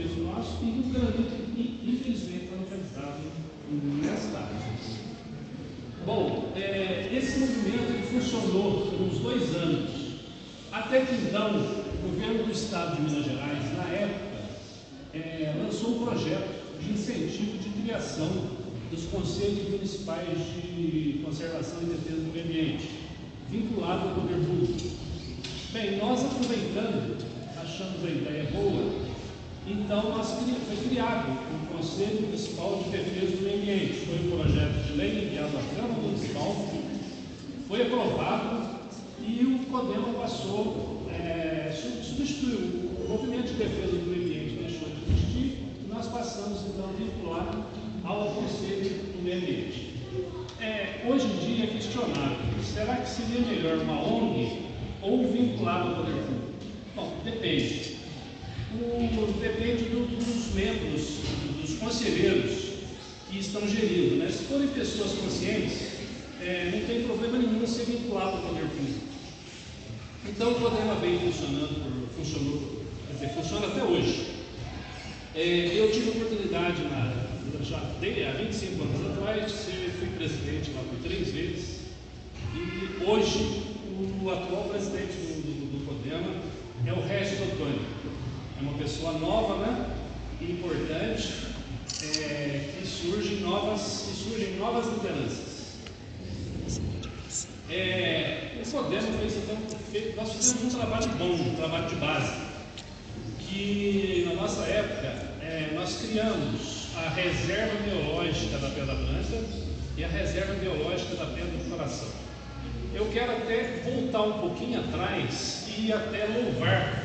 nosso e o granito, infelizmente, está localizado nesta área. Bom, é, esse movimento funcionou por uns dois anos, até que então o governo do estado de Minas Gerais, na época, é, lançou um projeto de incentivo de criação dos conselhos municipais de conservação e defesa do meio ambiente, vinculado ao poder público. Bem, nós aproveitando, achamos a ideia boa, então nós, foi criado o Conselho Municipal de Defesa do Meio Ambiente. Foi um projeto de lei enviado à Câmara Municipal, foi aprovado e o CODEMA passou, é, substituiu o movimento de defesa do meio ambiente, deixou de existir, e nós passamos então a vincular ao Conselho do Meio Ambiente. É, hoje em dia é questionável, será que seria melhor uma ONG ou vinculado ao poder público? Bom, depende. Depende do, dos membros, dos conselheiros que estão gerindo. Né? Se forem pessoas conscientes, é, não tem problema nenhum ser vinculado ao poder público. Então o programa vem funcionando, funcionou, quer dizer, funciona até hoje. É, eu tive a oportunidade na, já há 25 anos atrás, fui presidente lá por três vezes, e hoje o atual presidente do, do, do Podema é o Regis Antônio. É uma pessoa nova, né? Importante, é, que surgem novas, que surgem novas lideranças. É, o fez então, nós fizemos um trabalho bom, um trabalho de base, que na nossa época é, nós criamos a reserva biológica da Pedra Branca e a reserva biológica da Pedra do Coração. Eu quero até voltar um pouquinho atrás e até louvar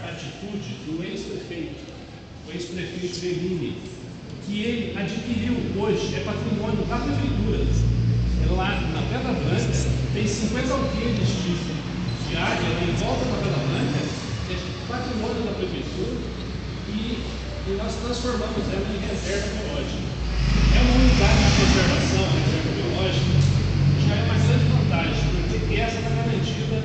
do ex-prefeito, o ex-prefeito Bellini, que ele adquiriu hoje, é patrimônio da prefeitura. É lá na Pedra Branca tem 50 alqueires de, de área em volta da Pedra Branca, é patrimônio da prefeitura, e, e nós transformamos ela em reserva biológica. É uma unidade de conservação, reserva biológica, já é uma grande vantagem, porque essa está garantida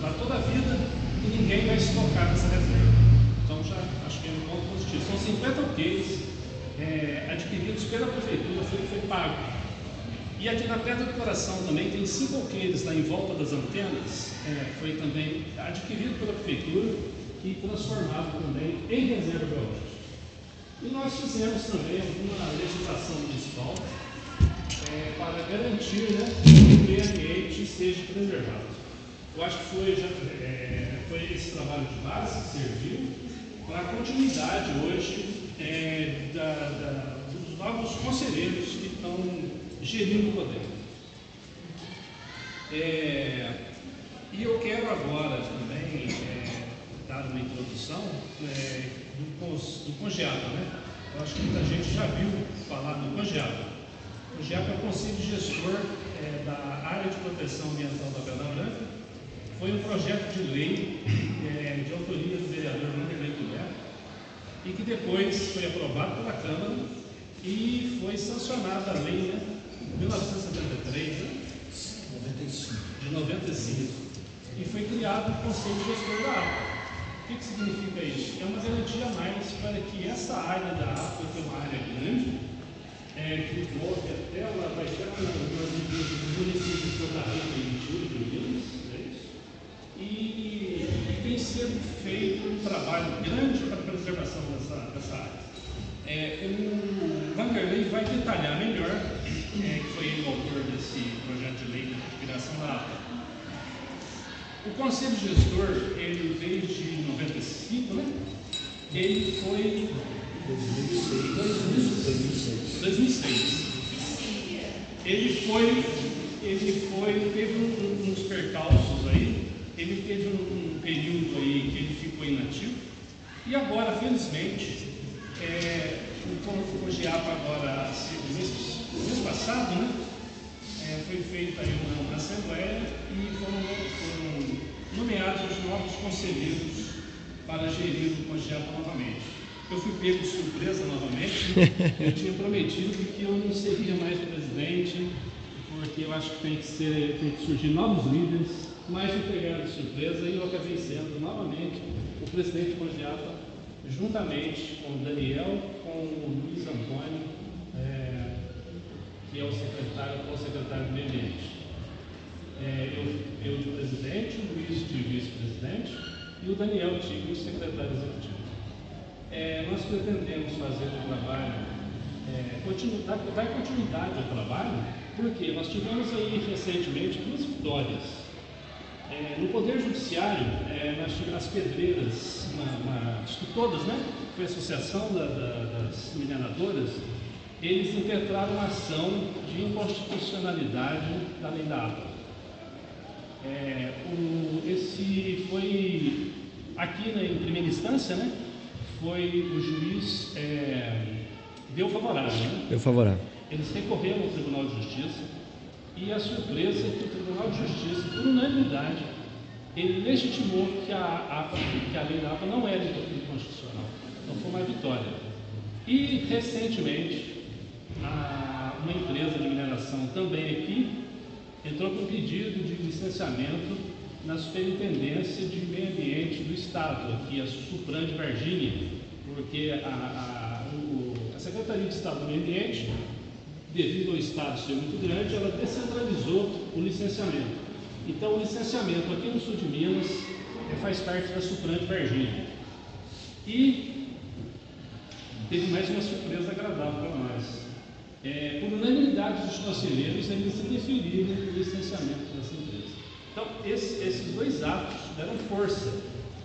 para toda a vida e ninguém vai se tocar nessa reserva. Então já acho que é um ponto positivo. São 50 alqueires é, adquiridos pela prefeitura, foi, foi pago. E aqui na Pedra do Coração também tem cinco alqueires lá em volta das antenas, é, foi também adquirido pela prefeitura e transformado também em reserva biológica. E nós fizemos também alguma legislação municipal é, para garantir né, que o meio ambiente seja preservado. Eu acho que foi, já, é, foi esse trabalho de base que serviu para a continuidade hoje é, da, da, dos novos conselheiros que estão gerindo o poder. É, e eu quero agora também é, dar uma introdução é, do, do CONGEAPA, né? Eu acho que muita gente já viu falar do CONGEAPA. O CONGEAPA é o Conselho Gestor é, da Área de Proteção Ambiental da Pedra Branca. Foi um projeto de lei é, de autoria do vereador Vanderlei Guilherme e que depois foi aprovado pela Câmara e foi sancionada a lei, né? 1973, né? 95. de 95, e foi criado o Conselho Gestor da APA. O que, que significa isso? É uma garantia a mais para que essa área da APA, que é uma área grande, é, que envolve até lá, vai lá no município de Porto Rico e trabalho grande para a preservação dessa, dessa área. É, o Vanderlei vai detalhar melhor, é, que foi ele o autor desse projeto de lei de criação da APA. O Conselho Gestor, ele desde 95, né? Ele foi 2006. 2006. Ele foi, ele foi, teve um- uns percalços aí, ele teve um, um período aí que ele ficou inativo, e agora, felizmente, é, o COGEAPA agora, mês, mês passado, né, é, foi feita aí uma, assembleia e foram, foram nomeados os novos conselheiros para gerir o COGEAPA novamente. Eu fui pego de surpresa novamente, eu tinha prometido que eu não seria mais presidente, porque eu acho que tem que, ser, tem que surgir novos líderes, mas me pegaram de surpresa e eu acabei sendo novamente o presidente do COGEAPA juntamente com o Daniel, com o Luiz Antônio, é, que é o secretário, o secretário do Meio Ambiente. É, eu, eu de presidente, o Luiz de vice-presidente e o Daniel Tigre, secretário executivo. É, nós pretendemos fazer um trabalho, é, continu, dar, dar continuidade ao trabalho, porque nós tivemos aí recentemente duas vitórias é, no Poder Judiciário, é, nós tivemos as pedreiras, uma, acho que todas, né? Foi a Associação da, da, das Mineradoras, eles impetraram uma ação de inconstitucionalidade da lei da água. É, o, esse foi, aqui na, em primeira instância, né? Foi o juiz, é, deu favorável, né? Deu favorável. Eles recorreram ao Tribunal de Justiça e a surpresa é que o Tribunal de Justiça, por unanimidade, ele legitimou que a, APA, que a lei da APA não era inconstitucional. Então foi uma vitória. E recentemente, a, uma empresa de mineração também aqui entrou com pedido de licenciamento na Superintendência de Meio Ambiente do Estado, aqui a Supran de Varginha, porque a, a, o, a Secretaria de Estado do Meio Ambiente devido ao Estado ser muito grande, ela descentralizou o licenciamento. Então, o licenciamento aqui no sul de Minas é, faz parte da Supran de Varginha. E teve mais uma surpresa agradável para nós. É, por unanimidade dos conselheiros, eles deferiram o licenciamento dessa empresa. Então, esse, esses dois atos deram força.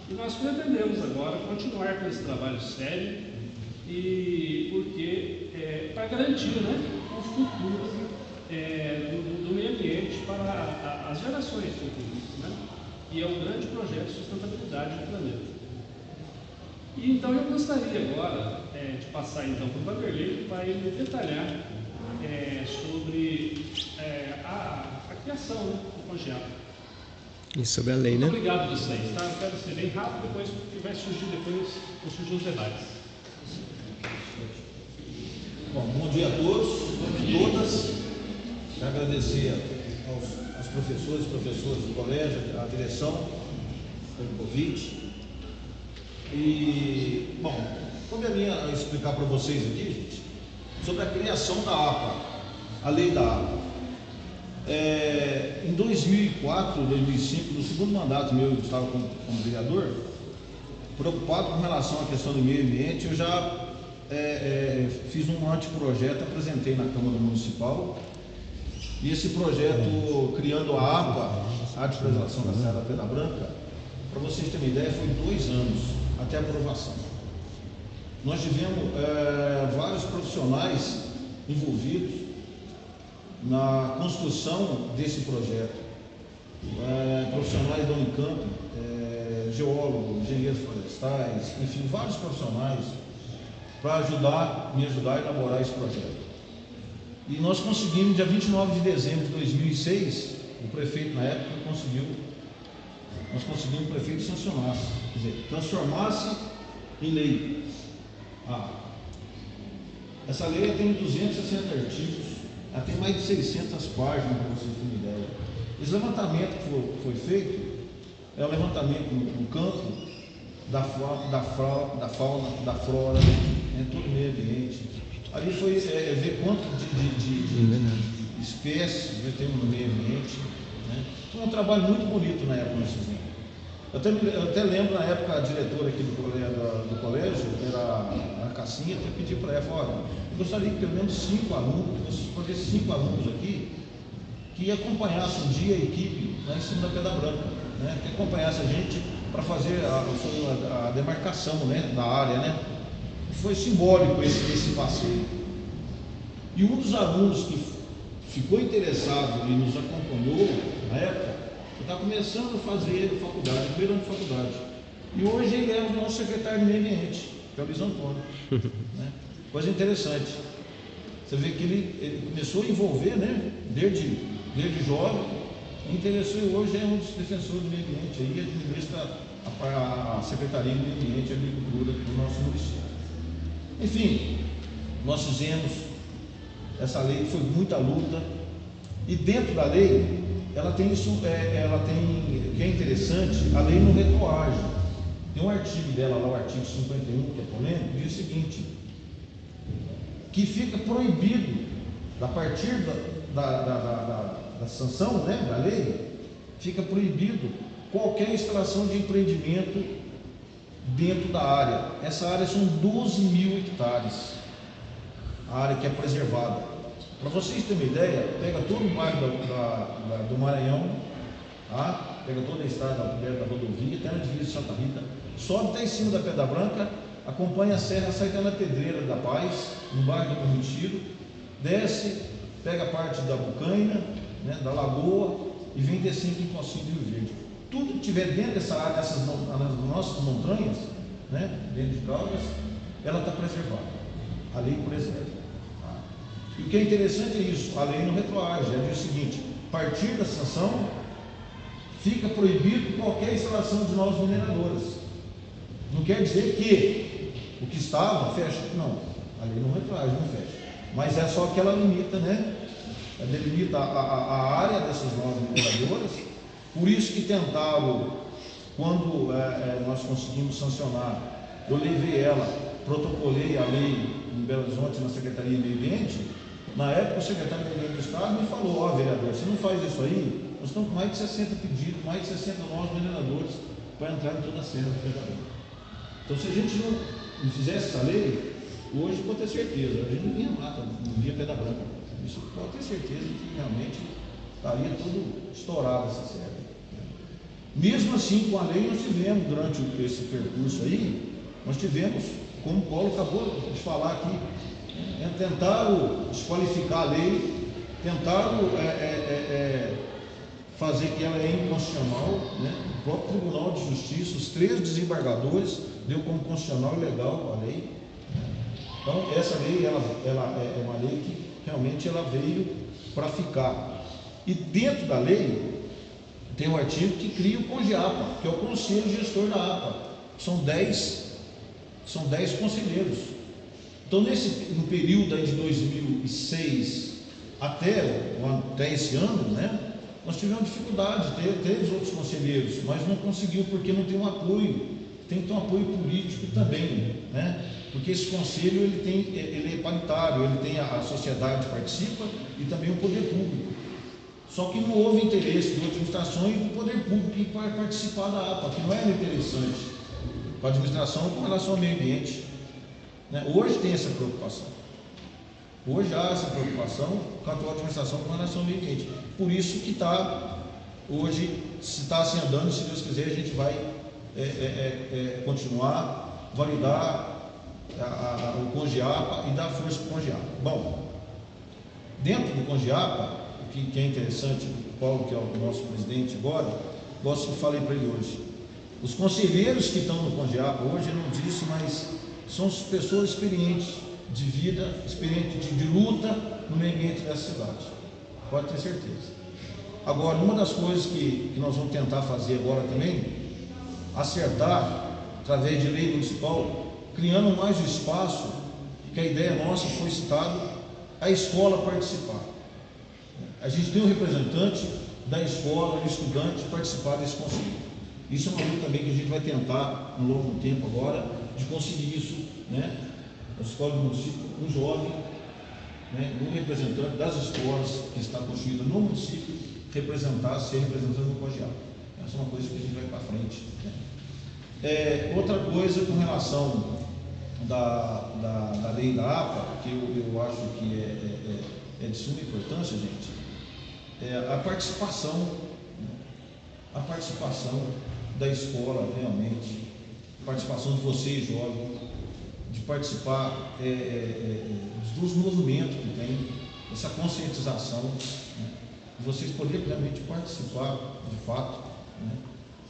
E nós pretendemos agora continuar com esse trabalho sério, e porque é, para garantir né, futuro é, do, do, meio ambiente para a, a, as gerações futuras, né? e é um grande projeto de sustentabilidade do planeta. E então eu gostaria agora é, de passar então para o Vanderlei para ele detalhar é, sobre é, a, a, criação né, do projeto. E sobre a lei, né? Obrigado vocês, tá? Eu quero ser bem rápido, depois que vai surgir depois, vão surgir os debates. Bom, bom dia a todos, a todas. Agradecer aos, aos professores e professoras do colégio, à direção, pelo convite. E, bom, como a minha explicar para vocês aqui, gente, sobre a criação da APA, a lei da APA. É, em 2004, 2005, no segundo mandato meu, eu estava como, como vereador, preocupado com relação à questão do meio ambiente, eu já é, é, fiz um anteprojeto, apresentei na Câmara Municipal. E esse projeto, criando a APA, a de Preservação da Serra da Pedra Branca, para vocês terem ideia, foi dois anos até aprovação. Nós tivemos é, vários profissionais envolvidos na construção desse projeto. É, profissionais da Unicamp, é, geólogos, engenheiros florestais, enfim, vários profissionais para ajudar, me ajudar a elaborar esse projeto. E nós conseguimos, dia 29 de dezembro de 2006, o prefeito na época conseguiu, nós conseguimos o prefeito sancionasse, quer dizer, transformasse em lei. Ah, essa lei tem 260 artigos, ela tem mais de 600 páginas, para vocês terem ideia. Esse levantamento que foi, foi feito é um levantamento no, no campo da, da, da fauna, da flora, né, todo o meio ambiente. Ali foi é, é ver quanto de, de, de, de espécies temos no meio ambiente. Né. Foi um trabalho muito bonito na época nós fizemos. Eu até, eu até lembro na época a diretora aqui do colégio, do colégio era a Cassinha, até pedi para ela, olha, eu gostaria que pelo menos cinco alunos, porque esses cinco alunos aqui, que acompanhassem um dia a equipe lá em cima da Pedra Branca, né, que acompanhasse a gente para fazer a, a, demarcação né, da área. Né? Foi simbólico esse, esse passeio. E um dos alunos que ficou interessado e nos acompanhou na época, está começando a fazer faculdade, primeiro ano de faculdade. E hoje ele é o nosso secretário de meio ambiente, que é o Luiz Antônio. né? Coisa interessante. Você vê que ele, ele começou a envolver, né, desde, desde jovem, interessou e hoje é um dos defensores do meio ambiente, aí administra a, a Secretaria de Meio Ambiente e Agricultura do nosso município. Enfim, nós fizemos essa lei, foi muita luta, e dentro da lei, ela tem isso, é, ela tem, o que é interessante, a lei não retroage. Tem um artigo dela lá, o artigo 51, que é polêmico, diz o seguinte, que fica proibido, a partir da, da, da, da, da sanção, né, da lei, fica proibido qualquer instalação de empreendimento dentro da área. Essa área são 12 mil hectares, a área que é preservada. Para vocês terem uma ideia, pega todo o bairro da, da, do Maranhão, tá? pega toda a estrada da rodovia, até na divisa de Santa Rita, sobe até em cima da Pedra Branca, acompanha a serra, sai até na Pedreira da Paz, no bairro do Correntiro, desce, pega a parte da Bucaina, né, da Lagoa e vem descendo em Pocinho de Rio Verde. Tudo que tiver dentro dessa área, dessas nossas montanhas, né, dentro de Caldas, ela está preservada. A lei preserva. Tá? E o que é interessante é isso, a lei não retroage, ela diz o seguinte, a partir da sanção, fica proibido qualquer instalação de novas mineradoras. Não quer dizer que o que estava fecha. Não, a lei não retroage, não fecha. Mas é só que ela limita, né? Ela delimita a, a, a área dessas novas mineradoras. Por isso que tentaram, quando é, é, nós conseguimos sancionar, eu levei ela, protocolei a lei em Belo Horizonte, na Secretaria de Meio Ambiente. Na época, o secretário de Meio Ambiente do Estado me falou: Ó, oh, vereador, você não faz isso aí, nós estamos com mais de 60 pedidos, mais de 60 novos mineradores para entrar em toda a cena do federal. Então, se a gente não, não fizesse essa lei, hoje pode ter certeza, a gente não vinha mata, não via pedra branca. Isso pode ter certeza que realmente estaria tudo estourado essa série. Mesmo assim, com a lei, nós tivemos, durante esse percurso aí, nós tivemos, como o Paulo acabou de falar aqui, é, tentaram desqualificar a lei, tentaram é, é, é fazer que ela é inconstitucional, né? o próprio Tribunal de Justiça, os três desembargadores, deu como constitucional legal a lei. Então, essa lei ela, ela é, é uma lei que realmente ela veio para ficar. E dentro da lei, tem um artigo que cria o CONGEAPA, que é o Conselho Gestor da APA. São dez, são dez conselheiros. Então, nesse, no período de 2006 até, até esse ano, né, nós tivemos dificuldade, teve, teve outros conselheiros, mas não conseguiu porque não tem um apoio, tem que ter um apoio político também, né? Porque esse conselho ele, tem, ele é paritário, ele tem a, a sociedade participa e também o poder público. Só que não houve interesse de administrações e do poder público para participar da APA, que não era interessante para a administração com relação ao meio ambiente. Né? Hoje tem essa preocupação. Hoje há essa preocupação com a atual administração com relação ao meio ambiente. Por isso que está, hoje, se está assim andando, se Deus quiser, a gente vai é, é, é, é continuar, validar a, a, o Congiapa e dar força para o Congiapa. Bom, dentro do Congiapa, o que, que, é interessante, o Paulo, que é o nosso presidente agora, gosto que falei para ele hoje. Os conselheiros que estão no Congiapa hoje, eu não disse, mas são pessoas experientes de vida, experiente de, de luta no meio ambiente dessa cidade. Pode ter certeza. Agora, uma das coisas que, que nós vamos tentar fazer agora também, acertar, através de lei municipal, criando mais espaço, que a ideia nossa foi citada, a escola participar. A gente tem um representante da escola, do estudante, participar desse conselho. Isso é uma luta também que a gente vai tentar, no longo tempo agora, de conseguir isso, né? a escola do município, um jovem, né, um representante das escolas que está construída no município, representar, ser representante do colegial. Essa é uma coisa que a gente vai para frente. Né. É, outra coisa com relação da, da, da, lei da APA, que eu, eu acho que é, é, é, é de suma importância, gente, é a participação, né, a participação da escola realmente, a participação de vocês, jovens, de participar é, é, é, dos movimentos que tem, essa conscientização, né? de vocês poderem realmente participar de fato, né?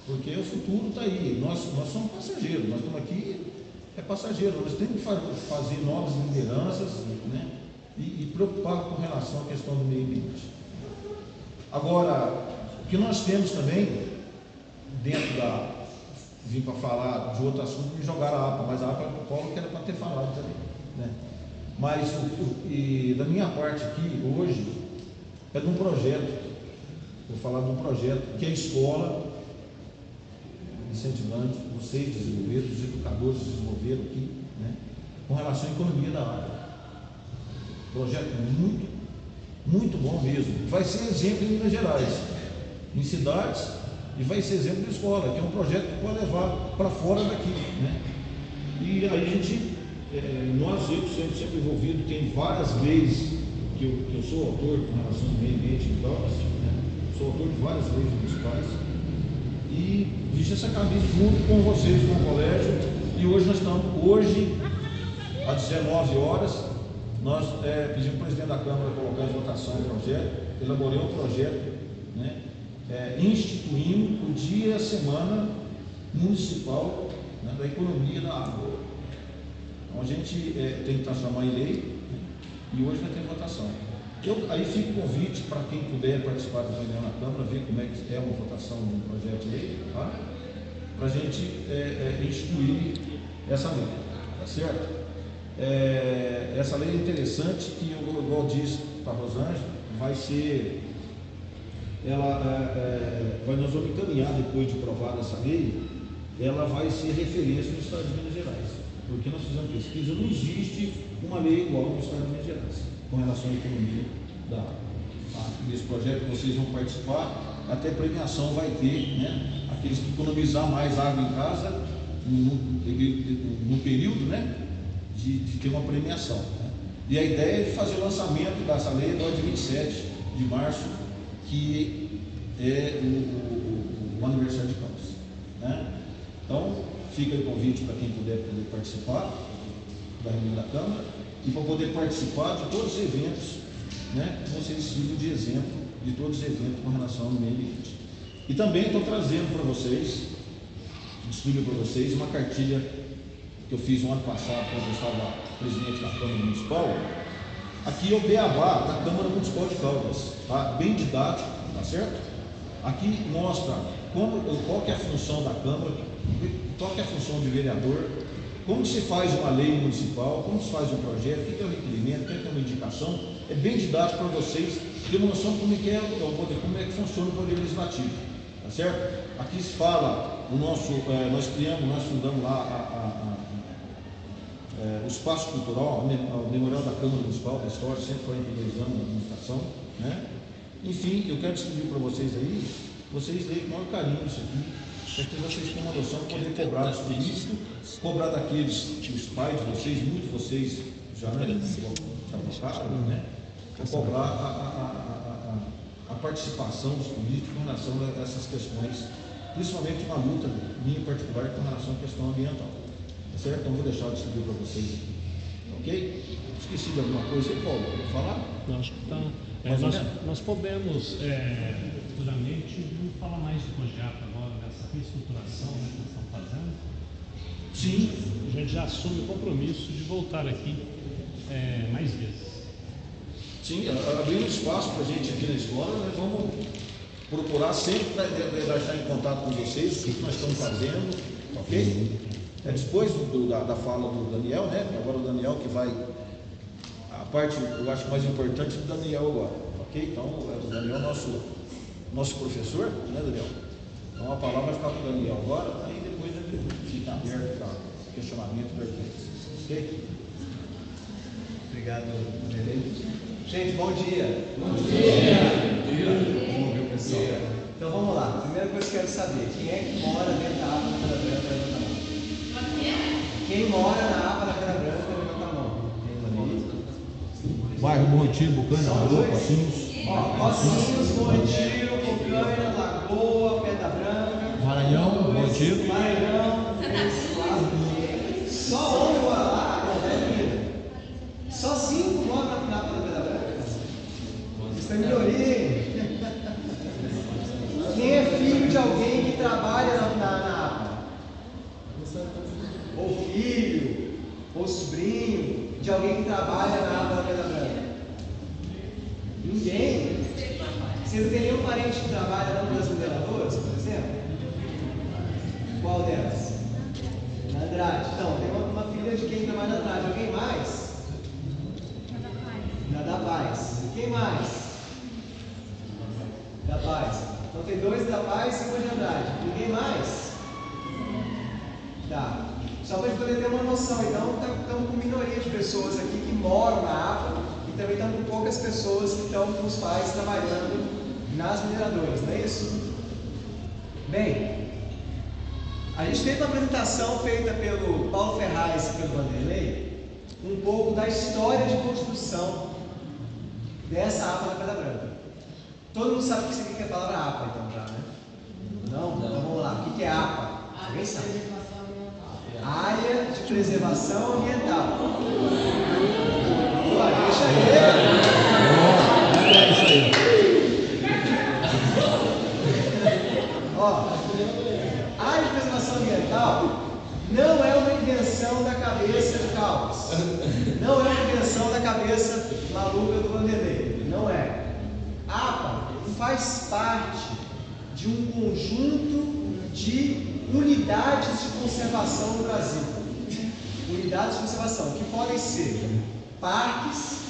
porque o futuro está aí, nós, nós somos passageiros, nós estamos aqui, é passageiro, nós temos que fazer novas lideranças né? e, e preocupar com relação à questão do meio ambiente. Agora, o que nós temos também, dentro da, vim para falar de outro assunto, me jogaram a APA, mas a APA o Paulo que era para ter falado também. Né? Mas o, o, e da minha parte aqui, hoje, é de um projeto, vou falar de um projeto que a escola incentivando vocês desenvolveram, os educadores desenvolveram aqui, né, com relação à economia da água. Projeto muito, muito bom mesmo. Vai ser exemplo em Minas Gerais, em cidades, e vai ser exemplo de escola, que é um projeto que pode levar para fora daqui. Né? E a gente, é, nós, eu sempre, sempre envolvido, tem várias leis que eu, que eu sou autor com relação ao meio ambiente e tal, né? sou autor de várias leis municipais. E viste essa camisa junto com vocês com o colégio. E hoje nós estamos, hoje, às 19 horas, nós é, pedimos para o presidente da Câmara colocar em votação o projeto, elaborei um projeto, né, é, instituindo o dia e a semana municipal né, da economia da água. Então a gente é, tem que transformar em lei né, e hoje vai ter votação. Eu, aí fica o convite para quem puder participar da reunião na Câmara, ver como é que é uma votação de um projeto de lei, tá? para a gente é, é, instituir essa lei, tá certo? É, essa lei é interessante que, igual disse para Rosângela, vai ser, ela, é, é, vai, nós vamos encaminhar depois de aprovada essa lei, ela vai ser referência no Estado de Minas Gerais, porque nós fizemos pesquisa, não existe uma lei igual no Estado de Minas Gerais com relação à economia da água. Nesse projeto vocês vão participar, até premiação vai ter, né? Aqueles que economizar mais água em casa, no período, né? De, de, ter uma premiação. Né? E a ideia é fazer o lançamento dessa lei no dia 27 de março, que é o, o, o aniversário de Campos. Né? Então, fica o convite para quem puder poder participar da reunião da Câmara e para poder participar de todos os eventos, né, vocês sirvam de exemplo de todos os eventos com relação ao meio ambiente. E também estou trazendo para vocês, distribuindo para vocês, uma cartilha que eu fiz no ano passado, quando eu estava presidente da Câmara Municipal. Aqui é o Beabá da Câmara Municipal de Caldas, tá? bem didático, tá certo? Aqui mostra como, qual é a função da Câmara, qual é a função de vereador, como se faz uma lei municipal, como se faz um projeto, o que é o requerimento, o que é uma indicação, é bem didático para vocês ter uma noção como é que, é, como é que funciona o poder legislativo. Tá certo? Aqui se fala, o nosso, é, nós criamos, nós fundamos lá a, a, a, é, o espaço cultural, o memorial da Câmara Municipal da História, 142 anos de administração. Né? Enfim, eu quero distribuir para vocês aí, vocês leem com maior carinho isso aqui, para que vocês tenham uma noção de poder cobrar dos políticos, cobrar daqueles, os pais de vocês, muitos de vocês já, né, já tocaram, né? cobrar a, a, a, a, participação dos políticos com relação a essas questões, principalmente uma luta minha em particular com relação à questão ambiental. Tá certo? Então vou deixar de distribuir para vocês aqui. Ok? Esqueci de alguma coisa aí, Paulo? Vou falar? Não, acho que está. É, nós, nós, podemos é, futuramente, falar mais de projeto agora, dessa reestruturação né, que nós estamos fazendo. Sim. A gente já assume o compromisso de voltar aqui é, mais vezes. Sim, abrindo espaço para a gente aqui na escola, nós vamos procurar sempre deixar em contato com vocês o que nós estamos fazendo, ok? É, depois do, da, da, fala do Daniel, né? Agora o Daniel que vai. A parte, eu acho mais importante do Daniel agora, ok? Então, é o Daniel nosso, nosso professor, né, Daniel? Então a palavra vai ficar com o Daniel agora, aí depois ele fica aberto para questionamento perguntas. Ok? Obrigado, Gerente. Gente, bom dia. Bom dia. Vamos ver o pessoal. Então vamos lá. Primeira coisa que eu quero saber: quem é que mora dentro da aba da Pedra Branca? Levanta a mão. Quem mora na aba da Pedra Branca? Levanta a mão. Bairro Bom Retiro, Bucana, Lagoa, Passinhos. Passinhos, Bom Retiro, Bucana, Lagoa, Pedra Branca. Maranhão, Bom Retiro. Maranhão, Só um mora lá, Só cinco moram na Pedra Branca. Foi melhoria. Quem é filho de alguém que trabalha na, na, na ou filho, ou sobrinho de alguém que trabalha na aba da Pedra Branca? Ninguém. Você não tem nenhum parente que trabalha na das mineradoras, por exemplo? Qual delas? Na Andrade. Então, tem uma, uma filha de quem trabalha na Andrade. Alguém mais? Na da Paz. Quem mais? Da paz. Então tem dois da paz e uma de Andrade. Ninguém mais? Só para a gente poder ter uma noção. Então, com minoria de pessoas aqui que moram na APA e também estamos com poucas pessoas que estão com os pais trabalhando nas mineradoras, não é isso? Bem, a gente teve uma apresentação feita pelo Paulo Ferraz e pelo Vanderlei, um pouco da história de construção dessa APA na Pedra Branca. Todo mundo sabe o que significa a palavra APA, então, já, né? Não? Então vamos lá. O que é APA? Alguém sabe? Área de preservação ambiental. Pô, deixa ele. Ó, área de preservação ambiental não é uma invenção da cabeça de Caldas. Não é uma invenção da cabeça maluca do Vanderlei. Não é. APA faz parte de um conjunto de unidades de conservação no Brasil. Unidades de conservação que podem ser parques,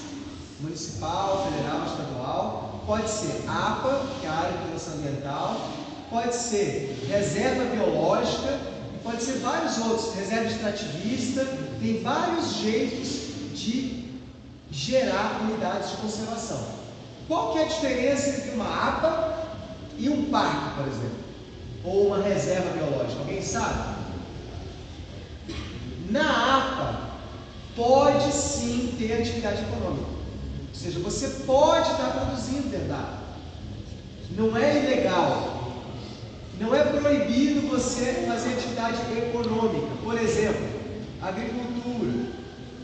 municipal, federal, estadual, pode ser APA, que é a área de proteção ambiental, pode ser reserva biológica, pode ser vários outros, reserva extrativista, tem vários jeitos de gerar unidades de conservação. Qual que é a diferença entre uma APA e um parque, por exemplo? Ou uma reserva biológica? Alguém sabe? Na APA, pode sim ter atividade econômica. Ou seja, você pode estar produzindo dentro da. Não é ilegal. Não é proibido você fazer atividade econômica. Por exemplo, agricultura.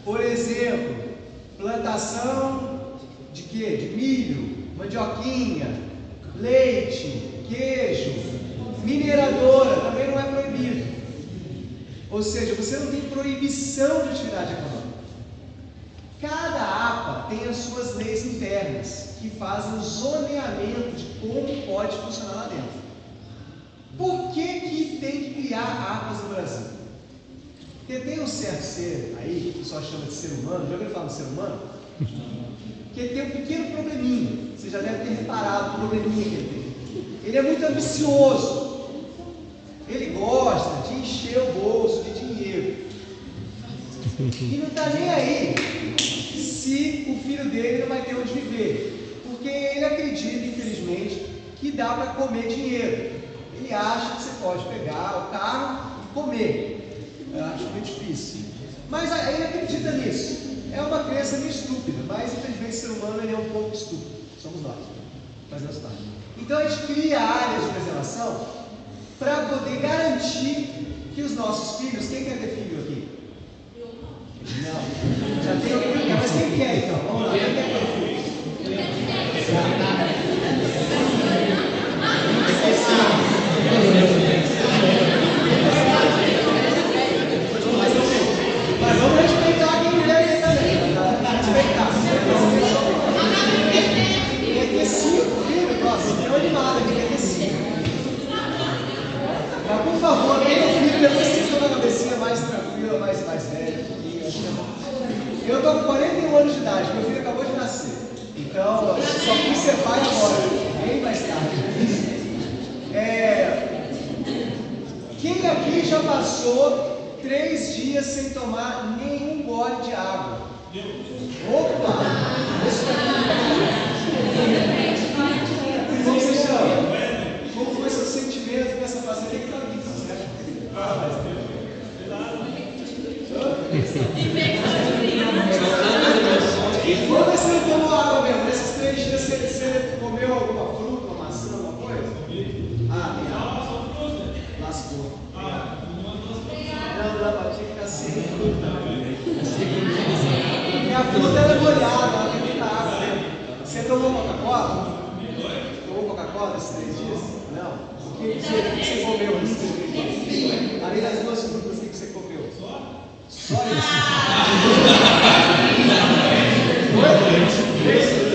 Por exemplo, plantação de quê? De milho, mandioquinha, leite, queijo, mineradora, também não é proibido. Ou seja, você não tem proibição de atividade econômica. Cada APA tem as suas leis internas que fazem o zoneamento de como pode funcionar lá dentro. Por que, que tem que criar APAs no Brasil? Porque tem um certo ser aí, que o pessoal chama de ser humano, já ouviu falar do ser humano? Que tem um pequeno probleminha. Você já deve ter reparado o probleminha que ele tem. Ele é muito ambicioso. Ele gosta de encher o bolso de. E não está nem aí se o filho dele não vai ter onde viver. Porque ele acredita, infelizmente, que dá para comer dinheiro. Ele acha que você pode pegar o carro e comer. Eu acho muito difícil. Mas ele acredita nisso. É uma crença meio estúpida, mas infelizmente o ser humano ele é um pouco estúpido. Somos nós. Fazemos parte. Então a gente cria áreas de preservação para poder garantir que os nossos filhos, quem quer ter filho aqui? Não. Já tem alguém? Mas 41 anos de idade, meu filho acabou de nascer. Então, só fui ser pai agora, bem mais tarde. É, quem aqui já passou três dias sem tomar nenhum gole de água? Opa! Isso. Como você chama? Como foi seu sentimento nessa fase? Tem que estar aqui, certo? Ah, mas Quando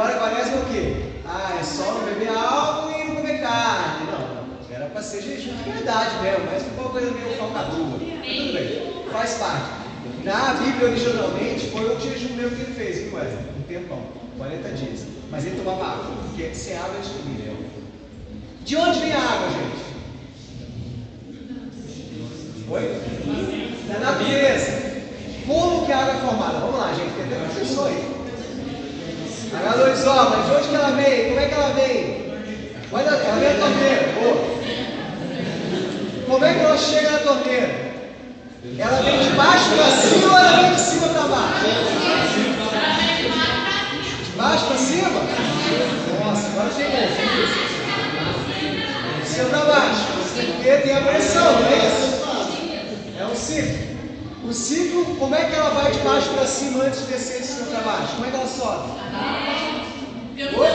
agora é o quê? Ah, é só beber álcool e não comer carne. Não. Era para ser jejum de verdade mesmo, mas ficou coisa meio falcatrua. Tudo bem, faz parte. Na Bíblia, originalmente, foi o jejum mesmo que ele fez, viu, Wesley? Um tempão, 40 dias. Mas ele tomava água, porque sem água eles comiam. De onde vem a água, gente? Oi? Da natureza. Como que a água é formada? Vamos lá, gente, tem até professor aí. H2O, mas de onde que ela vem? Como é que ela vem? Olha, ela da torneira. Boa. Como é que ela chega na torneira? Ela vem de baixo para cima ou ela vem de cima para baixo? De baixo para cima? Nossa, agora chegou. De cima para baixo. Porque tem a pressão, não é isso? É um ciclo. O ciclo, como é que ela vai de baixo para cima antes de descer de cima para baixo? Como é que ela sobe? Oi?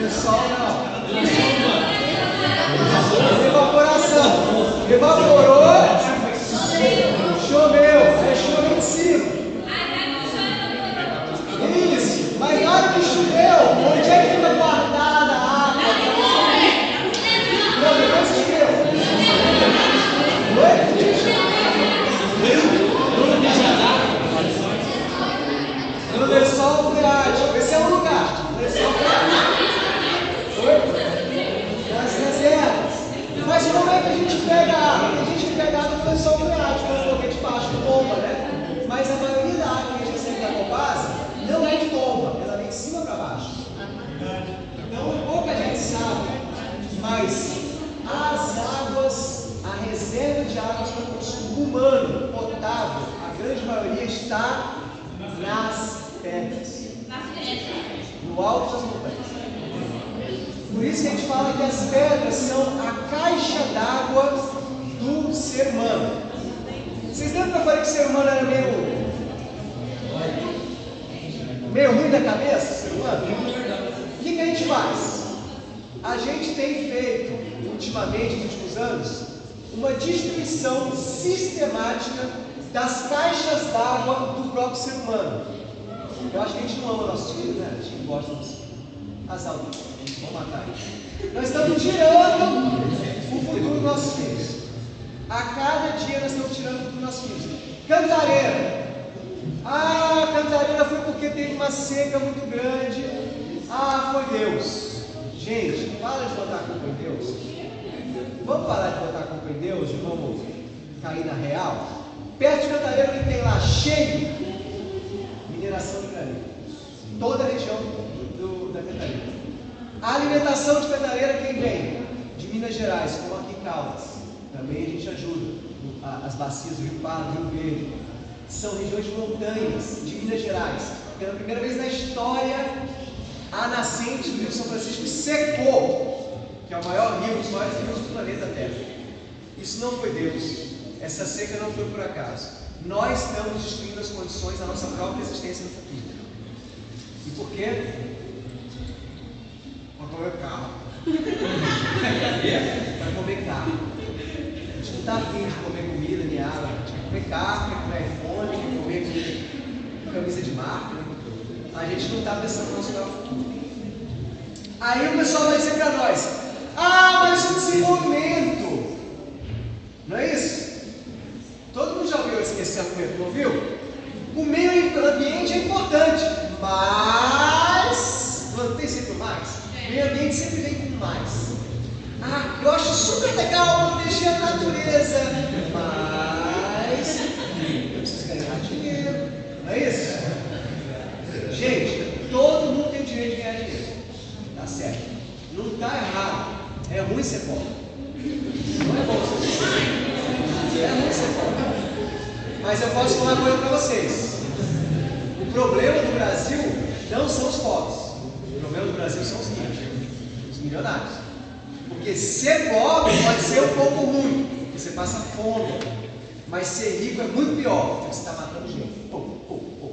Lençol não. Evaporação. Evaporou. Choveu. Aí choveu em cima. Isso. Mas na hora que choveu, onde é que fica guardada a água? Não, depois choveu. Oi? No lençol freático. Esse é um lugar. Lençol freático. Oi? Nas reservas. Mas como é que a gente pega água? A gente pega água no lençol freático, porque é de baixo de bomba, né? Mas a maioria da água que a gente recebe da Copasa não é de bomba, ela vem de cima para baixo. Então, pouca gente sabe, mas as águas, a reserva de águas para consumo humano, potável, a grande maioria está nas pedras, no alto das montanhas. Por isso que a gente fala que as pedras são a caixa d'água do ser humano. Vocês lembram que eu falei que o ser humano era meio. meio ruim da cabeça, ser humano? O que, que a gente faz? A gente tem feito, ultimamente, nos últimos anos, uma destruição sistemática das caixas d'água do próprio ser humano. Eu acho que a gente não ama nossos filhos, né? A gente gosta dos azar Vamos matar. Nós estamos tirando o futuro dos nossos filhos. A cada dia nós estamos tirando o futuro dos nossos. Cantareira. Ah, Cantareira foi porque teve uma seca muito grande. Ah, foi Deus. Gente, para de botar a culpa em Deus. Vamos parar de botar a culpa em Deus e vamos cair na real? Perto de Cantareira que tem lá cheio mineração de granito. Toda a região do, da Cantareira. A alimentação de Cantareira quem vem? De Minas Gerais, como aqui em Caldas. Também a gente ajuda. As bacias do Pardo, Rio Verde. São regiões de montanhas de Minas Gerais. Pela primeira vez na história, a nascente do Rio São Francisco secou, que é o maior rio, dos maiores rios do planeta Terra. Isso não foi Deus. Essa seca não foi por acaso. Nós estamos destruindo as condições da nossa própria existência no futuro. E por quê? Para comer carro. Para comer carro. Está afim de comer comida nem água. Comer quer comer iPhone, comer camisa de marca. A gente não está pensando no nosso futuro. Aí o pessoal vai dizer para nós: Ah, mas o desenvolvimento. Não é isso? Todo mundo já ouviu esse argumento, não ouviu? O meio ambiente é importante, mas. Não tem sempre mais? Meio ambiente sempre vem com mais. Ah, eu acho super legal proteger a natureza, mas. Eu preciso ganhar dinheiro. Não é isso? Gente, todo mundo tem o direito de ganhar dinheiro. Tá certo. Não está errado. É ruim ser pobre. Não é bom ser pobre. É ruim ser pobre. Mas eu posso falar uma coisa para vocês. O problema do Brasil não são os pobres. O problema do Brasil são os ricos, os milionários. Porque ser pobre pode ser um pouco ruim. você passa fome. Mas ser rico é muito pior, porque você está matando gente. Pô, pô, pô.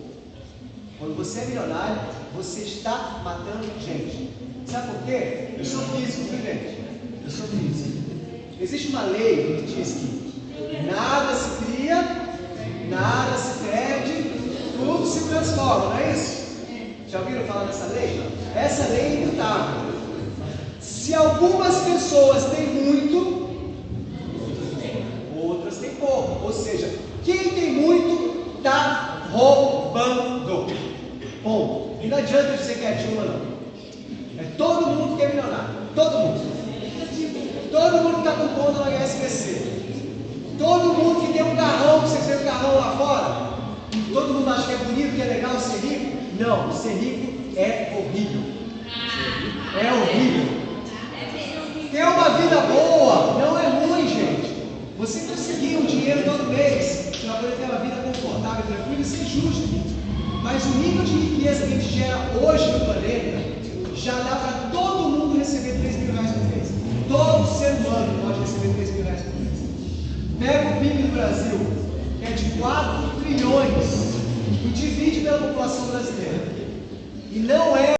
Quando você é milionário, você está matando gente. Sabe por quê? Eu sou físico, viu, gente? Eu sou físico. Existe uma lei que diz que nada se cria, nada se perde, tudo se transforma, não é isso? Já ouviram falar dessa lei? Essa lei é imutável. Se algumas pessoas têm muito, outras têm pouco. Ou seja, quem tem muito está roubando. Ponto. E não adianta dizer que é Dilma, não. É todo mundo que é milionário. Todo mundo. Todo mundo que está com conta no HSBC. Todo mundo que tem um carrão, que você tem um carrão lá fora. E todo mundo acha que é bonito, que é legal ser rico. Não, ser rico é horrível. É horrível. Ter uma vida boa não é ruim, gente. Você conseguir um dinheiro todo poder ter uma vida confortável, tranquila, isso é justo. Mas o nível de riqueza que a gente gera hoje no planeta já dá para todo mundo receber 3 mil reais por mês. Todo ser humano pode receber 3 mil reais por mês. Pega o PIB do Brasil, que é de 4 trilhões, e divide pela população brasileira. E não é